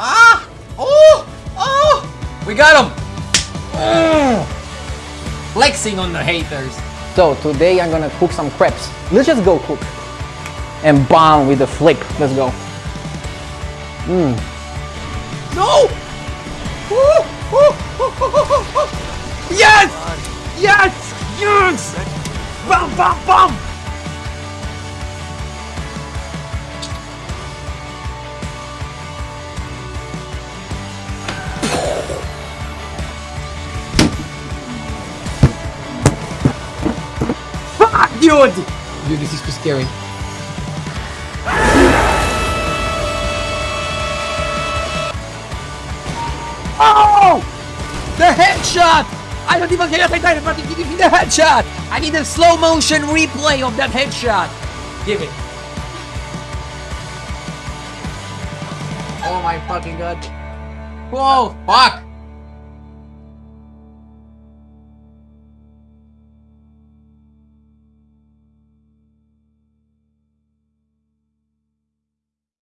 Ah! Oh! Oh! We got him! Oh! Flexing on the haters. So today I'm gonna cook some crepes. Let's just go cook. And bomb with the flip. Let's go. Mmm. No! Woo! Woo! Yes! Yes! Yes! Bam! Bam! Bam! Dude! Dude, this is too scary. Oh! The headshot! I don't even care if I died, but give me the headshot! I need a slow motion replay of that headshot! Give it. Oh my fucking god. Whoa! Fuck!